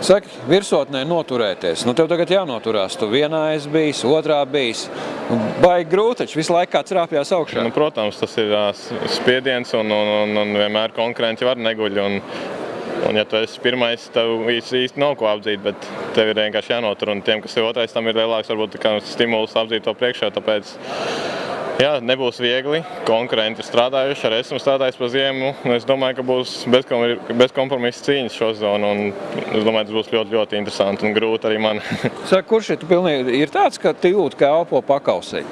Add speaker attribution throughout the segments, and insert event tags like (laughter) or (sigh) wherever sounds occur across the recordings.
Speaker 1: Saki, virsotnē noturēties. Nu, tev tagad jānoturās. Tu vienā esi bijis, otrā bijis. Nu, Baigi grūti, taču visu laiku kāds rāpjās augšā.
Speaker 2: Nu, protams, tas ir spiediens un, un, un, un vienmēr konkurenti var neguļ. Un, un ja tu esi pirmais, tev īsti, nav ko apdzīt, bet tev ir vienkārši jānotur. Un tiem, kas ir otrais, tam ir lielāks varbūt stimuls apdzīt to priekšā. Tāpēc jā, nebūs viegli. Konkurenti strādājuši, arī esmu strādājis pa ziemu. Es domāju, ka būs bezkom- bezkompromisa cīņas šo zonu. Es domāju, tas būs ļoti, ļoti interesanti un grūti arī man. (laughs)
Speaker 1: Saki, kurš ir, tu pilnīgi, ir tāds, ka tu jūti, ka elpo pakausī?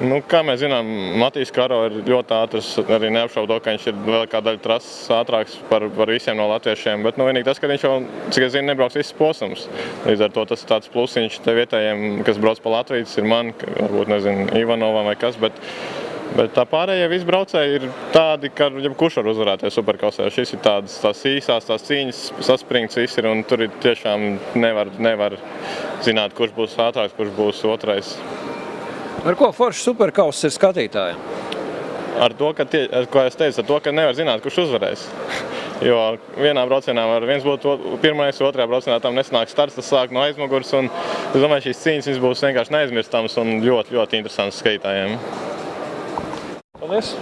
Speaker 2: Nu, kā mēs zinām, Matīs Karo ir ļoti ātrs. Arī neapšaubu to, ka viņš ir vēl kāda daļa trases ātrāks par, par visiem no latviešiem. Bet nu, vienīgi tas, ka viņš jau, cik es zinu, nebrauks visus posmus. Līdz ar to tas ir tāds plusiņš te vietējiem, kas brauc pa Latviju. Tas ir man, varbūt nezinu, Ivanovam vai kas. Bet, Bet tā pārējie visi braucēji ir tādi, ka jebkurš var uzvarēties superkausē. Šis ir tādas tās īsās, tās cīņas, saspringts viss ir, un tur ir tiešām nevar, nevar zināt, kurš būs ātrāks, kurš būs otrais.
Speaker 1: Ar ko foršs superkauss ir skatītājiem?
Speaker 2: Ar to, ka, tie, ar, ko es teicu, ar to, ka nevar zināt, kurš uzvarēs. (laughs) Jo vienā braucienā var viens būt pirmais, otrajā braucienā tam nesanāk starts, tas sāk no aizmugures. un Es domāju, šīs cīņas būs vienkārši neaizmirstamas un ļoti, ļoti interesantas skatītājiem.
Speaker 1: Paldies!